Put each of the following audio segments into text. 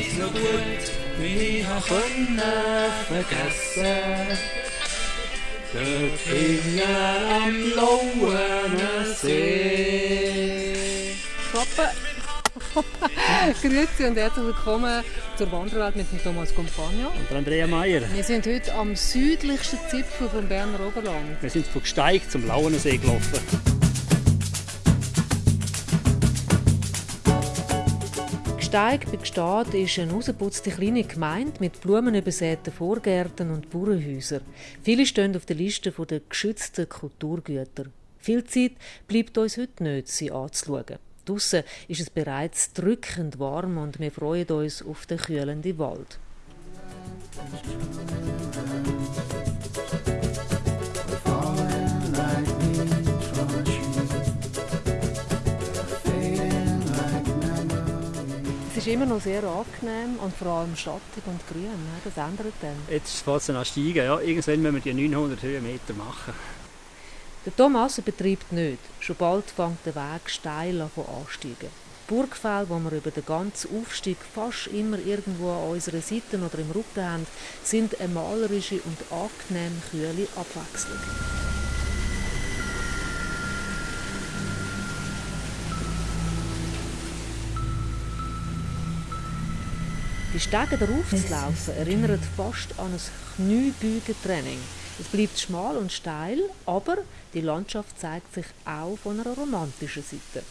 so gut, wie ich konnte vergessen. Dort hinten am blauen See. Papa. Grüezi und herzlich willkommen zur Wanderwelt mit dem Thomas Compagno. Und Andrea Meier. Wir sind heute am südlichsten Zipfel vom Berner Oberland. Wir sind von Gsteig zum Lauenersee gelaufen. Gsteig bei Gstaad ist eine rausgeputzte kleine Gemeinde mit blumenübersäten Vorgärten und Bauernhäusern. Viele stehen auf der Liste der geschützten Kulturgüter. Viel Zeit bleibt uns heute nicht, sie anzuschauen. Draussen ist es bereits drückend warm und wir freuen uns auf den kühlenden Wald. Ist immer noch sehr angenehm und vor allem schattig und grün. Das ändert dann. Jetzt fängt es an steigen. Ja. Irgendwann müssen wir die 900 Höhenmeter machen. Der Thomas betreibt nicht. Schon bald fängt der Weg steil an ansteigen. Burgfälle, wo wir über den ganzen Aufstieg fast immer irgendwo an unserer Seite oder im Rücken haben, sind eine malerische und angenehm kühle Abwechslung. Die Stege darauf zu laufen erinnert fast an ein Kniebeugentraining. Es bleibt schmal und steil, aber die Landschaft zeigt sich auch von einer romantischen Seite.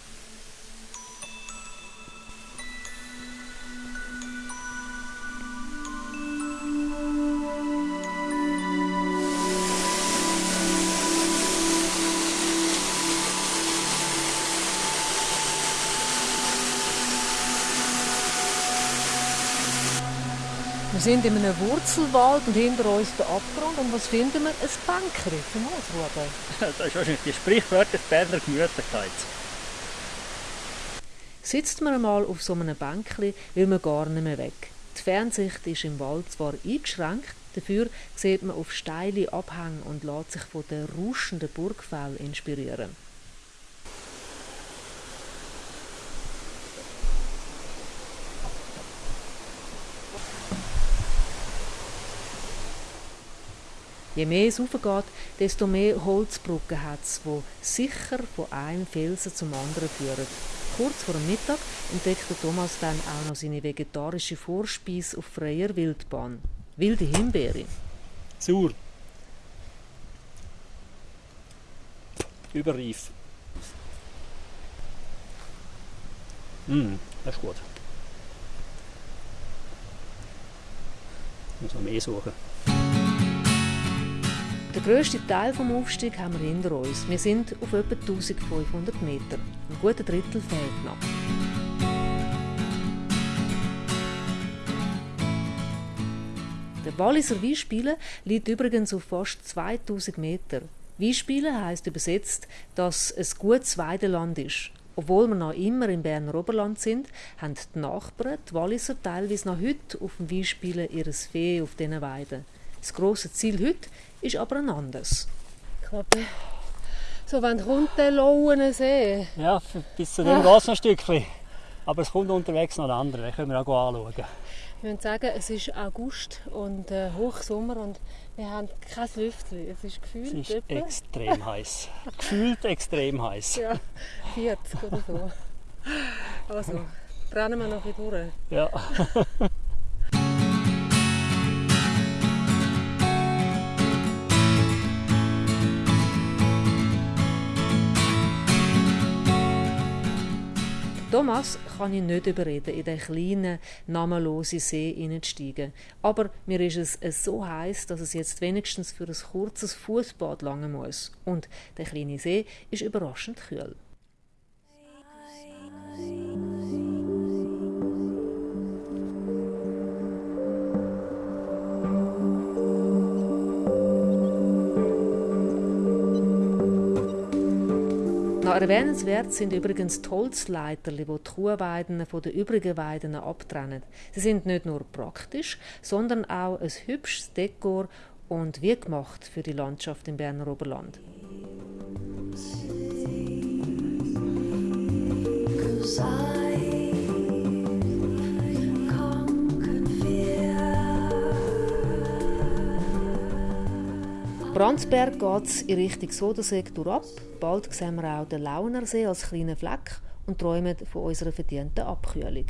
Wir sind in einem Wurzelwald und hinter uns der Abgrund. Und was finden wir? Ein Bänkchen zum Ausruhen. Das ist wahrscheinlich die sprichwörtliche Berner Gemütlichkeit. Sitzt man einmal auf so einem Bänkchen, will man gar nicht mehr weg. Die Fernsicht ist im Wald zwar eingeschränkt, dafür sieht man auf steile Abhänge und lässt sich von den rauschenden Burgfällen inspirieren. Je mehr es raufgeht, desto mehr Holzbrücken hat es, die sicher von einem Felsen zum anderen führen. Kurz vor dem Mittag entdeckt Thomas dann auch noch seine vegetarische Vorspeise auf freier Wildbahn. Wilde Himbeere. Sauer. Überreif. Mm, das ist gut. Muss noch mehr suchen. Den grössten Teil des Aufstiegs haben wir hinter uns. Wir sind auf etwa 1500 Meter. Ein guter Drittel fehlt noch. Der Walliser Weinspielen liegt übrigens auf fast 2000 Meter. Weinspielen heisst übersetzt, dass es gutes Weideland ist. Obwohl wir noch immer im Berner Oberland sind, haben die Nachbarn, die Walliser, teilweise noch heute auf dem Weinspielen ihres Vieh auf diesen Weiden. Das grosse Ziel heute ist aber ein anderes. Ich glaube, so wenn kommt der Lauen See? Ja, bis zu dem geht es noch ein Stückchen. Aber es kommt unterwegs noch ein anderer, den können wir auch anschauen. Ich würde sagen, es ist August und äh, Hochsommer und wir haben kein Lüftchen. Es ist gefühlt Es ist etwa. extrem heiß. gefühlt extrem heiß. Ja, 40 oder so. Also, brennen wir noch ein bisschen durch. Ja. Thomas kann ich nicht überreden, in den kleinen, namenlosen See hineinzusteigen. Aber mir ist es so heiß, dass es jetzt wenigstens für ein kurzes Fußbad langen muss. Und der kleine See ist überraschend kühl. Erwähnenswert sind übrigens die Holzleiter, die die Kuhweiden von den übrigen Weiden abtrennen. Sie sind nicht nur praktisch, sondern auch ein hübsches Dekor und wie gemacht für die Landschaft im Berner Oberland. Franzberg geht es in Richtung Sodensee ab. Bald sehen wir auch den Launersee als kleinen Fleck und träumen von unserer verdienten Abkühlung.